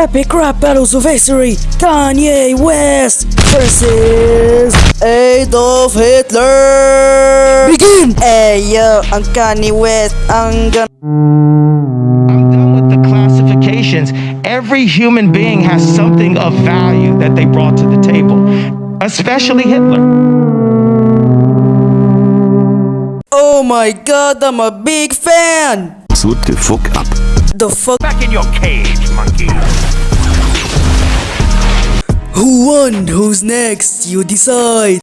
Epic rap battles of history. Kanye West versus Adolf Hitler. Begin! Hey yo, ang Kanye West, ang gan- I'm done with the classifications. Every human being has something of value that they brought to the table, especially Hitler. Oh my god, I'm a big fan! Suit the fuck up. The fuck? Back in your cage, monkey. Who won? Who's next? You decide.